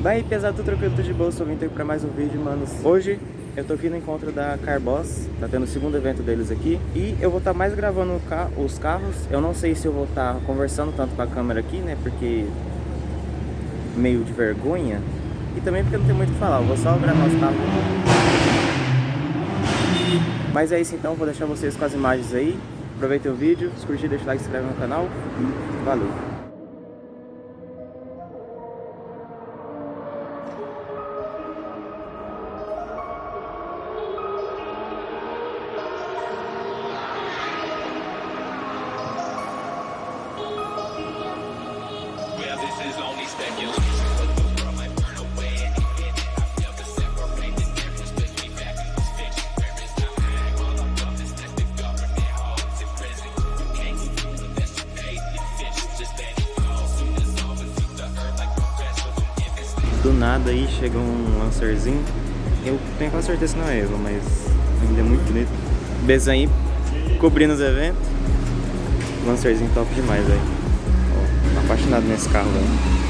Vai pesar tudo tranquilo, tudo de boa, sou vindo pra mais um vídeo, manos. Hoje eu tô aqui no encontro da Carboss, tá tendo o segundo evento deles aqui. E eu vou estar tá mais gravando os carros, eu não sei se eu vou estar tá conversando tanto com a câmera aqui, né, porque meio de vergonha. E também porque não tem muito o que falar, eu vou só gravar os carros. Mas é isso então, vou deixar vocês com as imagens aí. Aproveitem o vídeo, se curtir, deixa o like, se inscreve no canal valeu! Nada aí chega um lancerzinho. Eu tenho quase certeza que não é Eva, mas ainda é muito bonito. Bezan cobrindo os eventos. Lancerzinho top demais, velho. Apaixonado nesse carro, velho.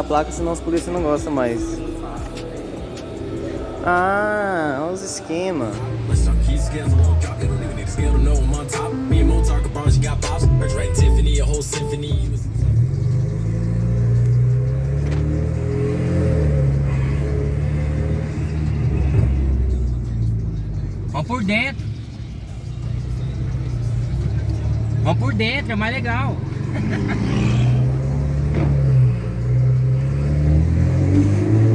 A placa, senão os polícia não gostam mais. Ah, olha os esquemas. Vamos por dentro. Vamos por dentro, é mais legal.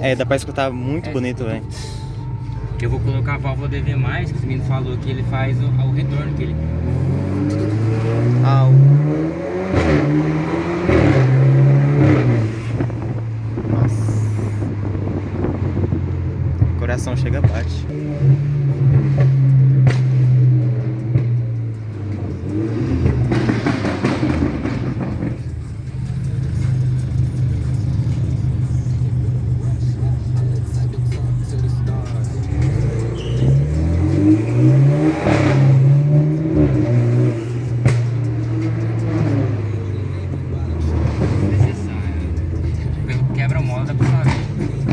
É, dá pra escutar muito é, bonito, velho. Eu vou colocar a válvula DV+, que o menino falou que ele faz o, o retorno, que ele... Au. Ah,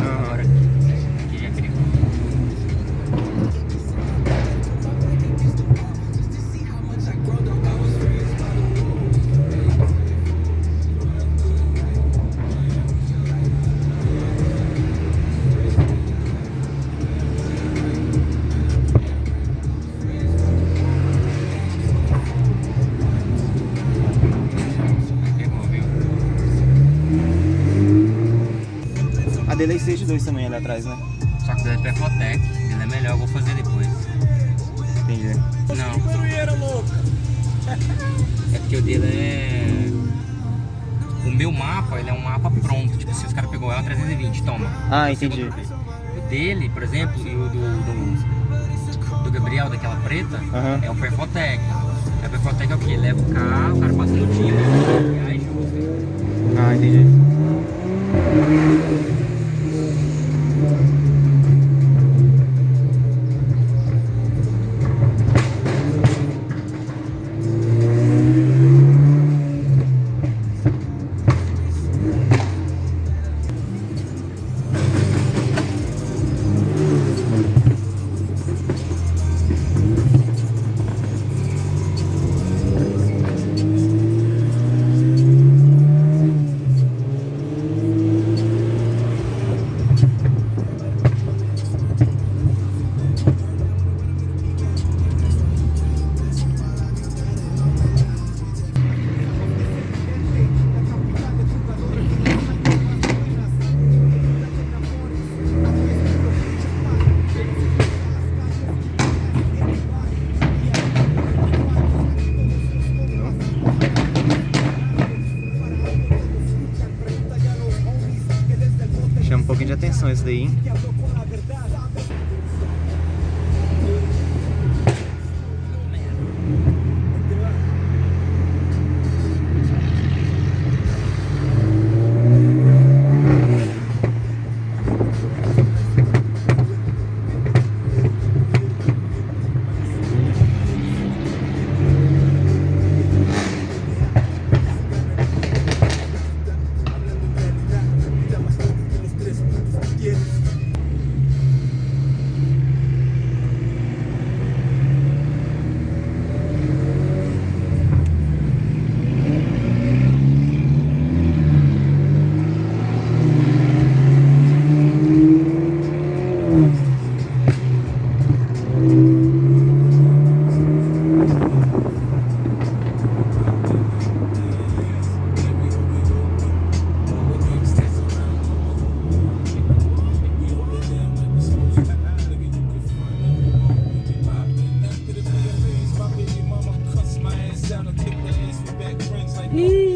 662 também ali atrás, né? Só que dele é Tecnotec, ele é melhor, eu vou fazer depois. Entendi. Não. É porque o dele é... O meu mapa, ele é um mapa pronto, tipo, se os caras pegou ela, 320, toma. Ah, entendi. O dele, por exemplo, e o do, do, do Gabriel, daquela preta, é o Perfotec. É o Perfotec é o quê? Leva o carro, o cara passa no time, e aí. Ah, entendi. É isso daí. Peace.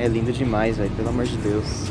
É lindo demais, velho, pelo amor de Deus.